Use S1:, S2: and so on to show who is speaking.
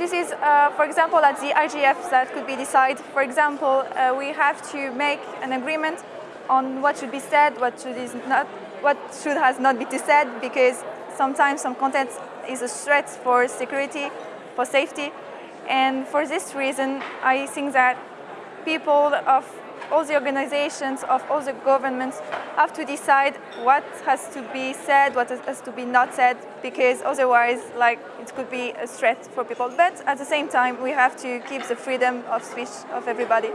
S1: this is, uh, for example, at the IGF that could be decided. For example, uh, we have to make an agreement on what should be said, what should is not, what should has not be said, because sometimes some content is a threat for security, for safety, and for this reason, I think that people of all the organizations of all the governments have to decide what has to be said, what has to be not said, because otherwise, like, it could be a threat for people. But at the same time, we have to keep the freedom of speech of everybody.